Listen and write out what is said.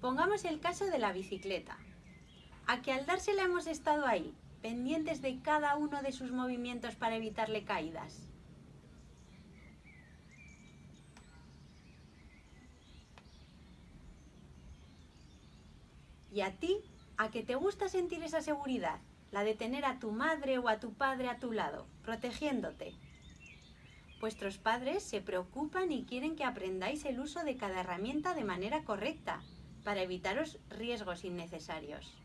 Pongamos el caso de la bicicleta. A que al dársela hemos estado ahí, pendientes de cada uno de sus movimientos para evitarle caídas. ¿Y a ti? ¿A que te gusta sentir esa seguridad? La de tener a tu madre o a tu padre a tu lado, protegiéndote. Vuestros padres se preocupan y quieren que aprendáis el uso de cada herramienta de manera correcta, para evitaros riesgos innecesarios.